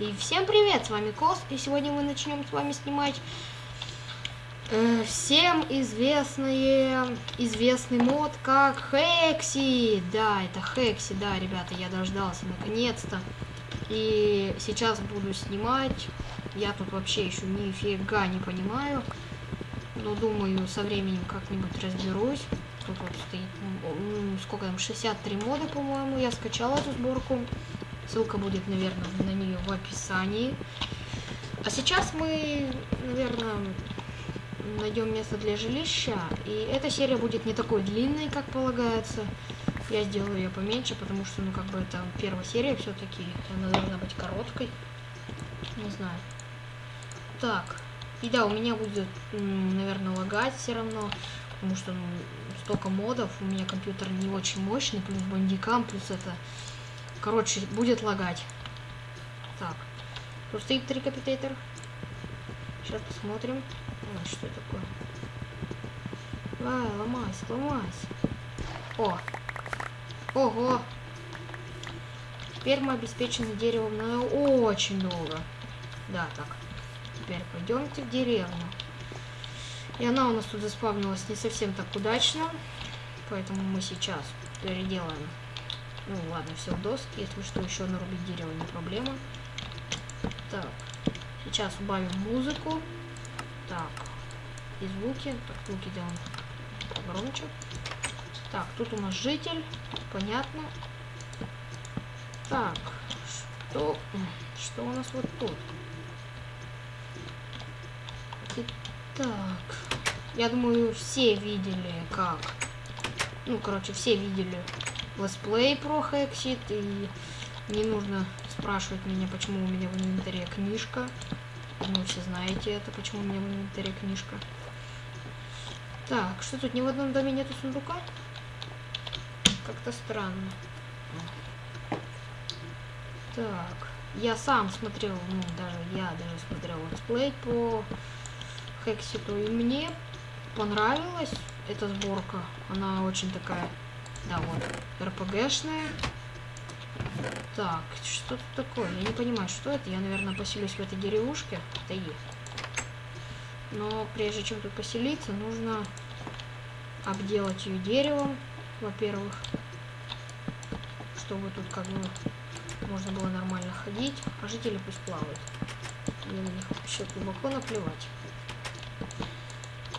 И всем привет, с вами Кос, и сегодня мы начнем с вами снимать э, всем известные, известный мод как Хекси. Да, это Хекси, да, ребята, я дождался наконец-то. И сейчас буду снимать. Я тут вообще еще нифига не понимаю. Но думаю, со временем как-нибудь разберусь. Тут вот стоит, сколько там, 63 мода, по-моему, я скачала эту сборку. Ссылка будет, наверное, на нее в описании. А сейчас мы, наверное, найдем место для жилища. И эта серия будет не такой длинной, как полагается. Я сделаю ее поменьше, потому что, ну, как бы это первая серия все-таки. Она должна быть короткой. Не знаю. Так. И да, у меня будет, наверное, лагать все равно. Потому что ну, столько модов. У меня компьютер не очень мощный. Плюс бандикам, плюс это Короче, будет лагать. Так. Тут стоит трикапитейтер. Сейчас посмотрим. А, что это такое? Давай, ломайся, ломайся. О! Ого! Теперь мы обеспечены деревом на очень долго. Да, так. Теперь пойдемте в деревню. И она у нас тут заспавнилась не совсем так удачно. Поэтому мы сейчас переделаем ну ладно, все в доски. Если что, еще нарубить дерево не проблема. Так. Сейчас убавим музыку. Так. И звуки. Так, звуки делаем погромче. Так, тут у нас житель. Понятно. Так. Что, что у нас вот тут? Итак. Я думаю, все видели, как... Ну, короче, все видели let's play про Hexxit, и не нужно спрашивать меня, почему у меня в инвентаре книжка. Вы все знаете это, почему у меня в инвентаре книжка. Так, что тут, ни в одном доме нету сундука? Как-то странно. Так, я сам смотрел, ну, даже я даже смотрел let's play по Hexxit у, и мне понравилась эта сборка. Она очень такая да, вот. РПГшная. Так, что тут такое? Я не понимаю, что это. Я, наверное, поселюсь в этой деревушке. Это и. Но прежде чем тут поселиться, нужно обделать ее деревом, во-первых. Чтобы тут как бы можно было нормально ходить. А жители пусть плавают. Мне на них вообще глубоко наплевать.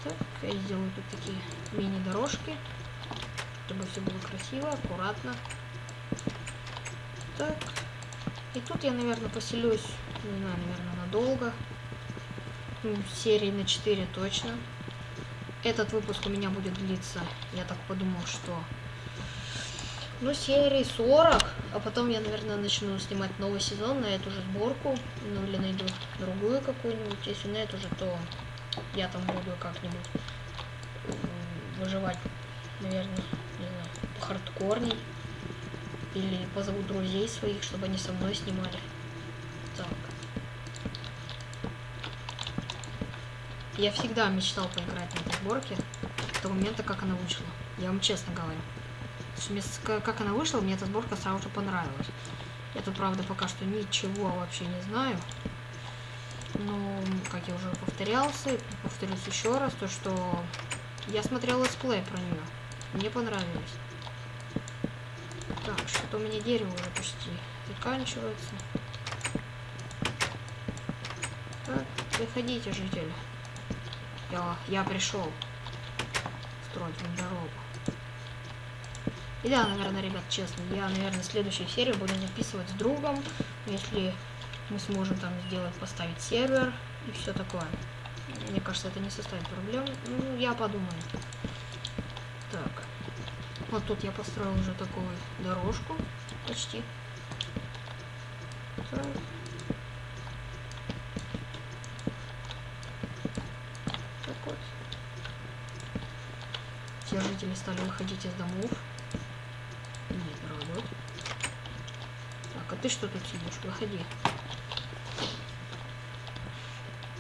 Так, я сделаю тут такие мини-дорожки чтобы все было красиво, аккуратно. Так. И тут я, наверное, поселюсь, не знаю, наверное, надолго. Ну, серии на 4 точно. Этот выпуск у меня будет длиться, я так подумал, что... Ну, серии 40, а потом я, наверное, начну снимать новый сезон на эту же сборку. Ну, или найду другую какую-нибудь. Если нет уже, то я там буду как-нибудь выживать, наверное, не знаю, хардкорней. Или позову друзей своих, чтобы они со мной снимали. Так. Я всегда мечтал поиграть на этой сборке. С того момента, как она вышла. Я вам честно говорю. Как она вышла, мне эта сборка сразу же понравилась. Я тут, правда, пока что ничего вообще не знаю. Но, как я уже повторялся, повторюсь еще раз, то что я смотрел летсплей про нее. Мне понравилось. Так, что-то у меня дерево уже почти заканчивается. Так, приходите, жители. Я, я пришел строить вам дорогу. И да, наверное, ребят, честно, я, наверное, следующую серию буду записывать с другом, если мы сможем там сделать, поставить сервер и все такое. Мне кажется, это не составит проблем. Ну, я подумаю. Вот тут я построил уже такую дорожку. Почти. Так. Вот. Все жители стали выходить из домов. Нет, дорогой. Так, а ты что тут сидишь? Выходи.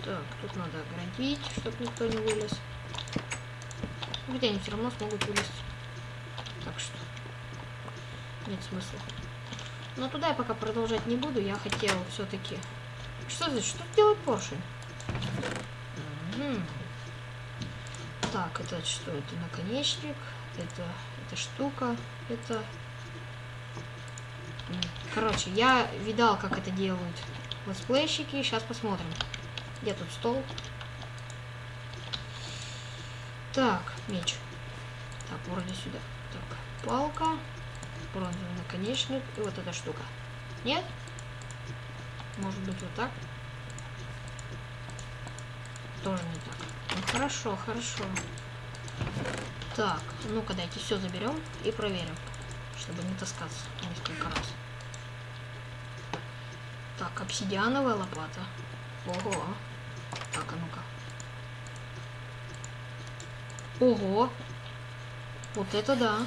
Так, тут надо оградить, чтобы никто не вылез. Где они все равно смогут вылезть. Так что нет смысла. Но туда я пока продолжать не буду. Я хотел все-таки... Что здесь? Что делает? Мгм. Так, это что? Это наконечник. Это, это штука. Это... Короче, я видал, как это делают летсплейщики. Сейчас посмотрим. Где тут стол? Так, меч. Так, вроде сюда. Так, палка, бронзовый наконечник и вот эта штука. Нет? Может быть вот так? Тоже не так. Ну хорошо, хорошо. Так, ну-ка дайте все заберем и проверим, чтобы не таскаться несколько раз. Так, обсидиановая лопата. Ого. Так, а ну-ка. Ого. Вот это да.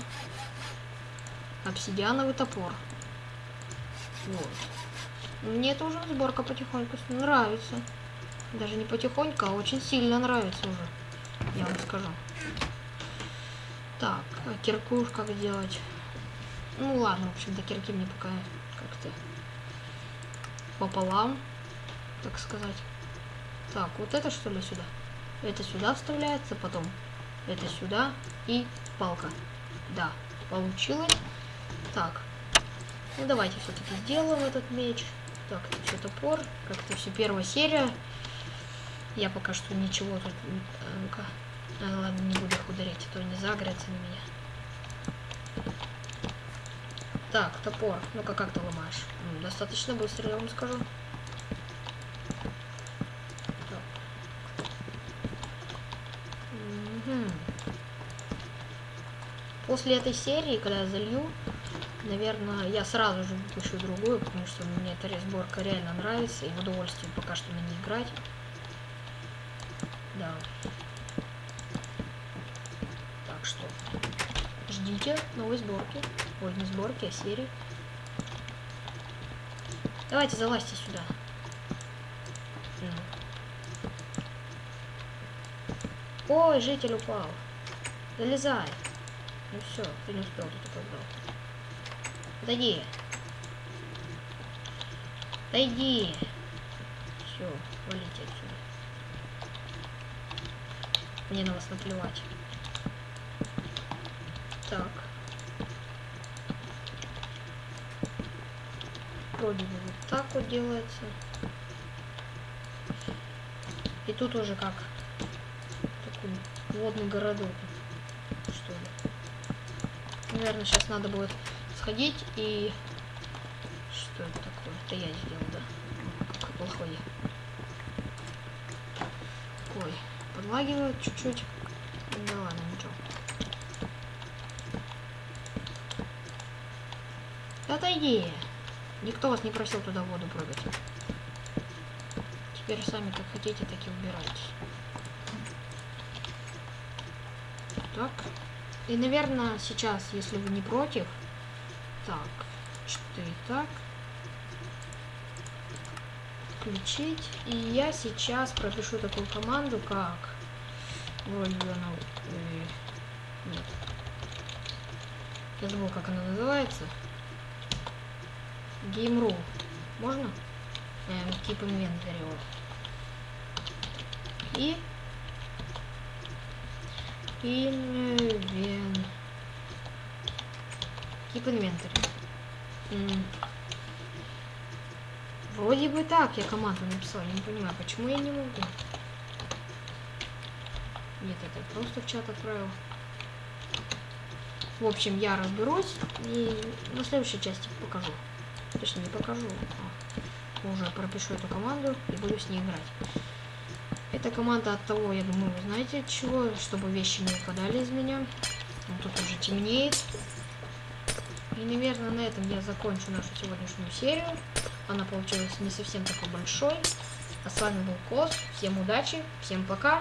Обсидиановый топор. Вот. Мне это уже сборка потихоньку нравится. Даже не потихоньку, а очень сильно нравится уже. Я вам скажу. Так, а кирку как делать? Ну ладно, в общем, до кирки мне пока как-то пополам, так сказать. Так, вот это что ли сюда? Это сюда вставляется, потом это сюда и палка. Да, получилось. Так, ну давайте все-таки сделаем этот меч. Так, это все топор, как это все первая серия. Я пока что ничего тут... не- Ну-ка. А, ладно, не буду их ударять, а то они загорятся на меня. Так, топор. Ну-ка, как ты ломаешь? Достаточно быстро, я вам скажу. Так. Мгм. После этой серии, когда я залью, наверное, я сразу же выпущу другую, потому что мне эта разборка реально нравится, и в удовольствие пока что на ней играть. Да. Так что ждите новой сборки. Ой, не сборки, а серии. Давайте залазьте сюда. Ой, житель упал. Залезай. Ну все, ты не успел, ты только. Отойди. Отойди. Все, валите отсюда. Мне на вас наплевать. Так. Вроде бы вот так вот делается. И тут уже как такой водный городок. Наверное, сейчас надо будет сходить и... Что это такое? Это я сделал, да? Как плохой. Ой, подлагивает чуть-чуть. Да ладно, ничего. Отойди. Никто вас не просил туда воду прыгать. Теперь сами как хотите, так и убирайтесь. Так. И, наверное, сейчас, если вы не против... Так, 4 так. Включить. И я сейчас пропишу такую команду, как... Вроде она... Нет. Я забыл, как она называется. Game.ru. Можно? Эм, keep inventory. И... Инвен... Keep inventory. М. Вроде бы так я команду написал. Я не понимаю, почему я не могу. Нет, это просто в чат отправил. В общем, я разберусь и на следующей части покажу. Точнее, не покажу, а уже пропишу эту команду и буду с ней играть. Эта команда от того, я думаю, знаете от чего, чтобы вещи не выпадали из меня. Ну, тут уже темнеет. И, наверное, на этом я закончу нашу сегодняшнюю серию. Она получилась не совсем такой большой. А с вами был Кос. Всем удачи, всем пока.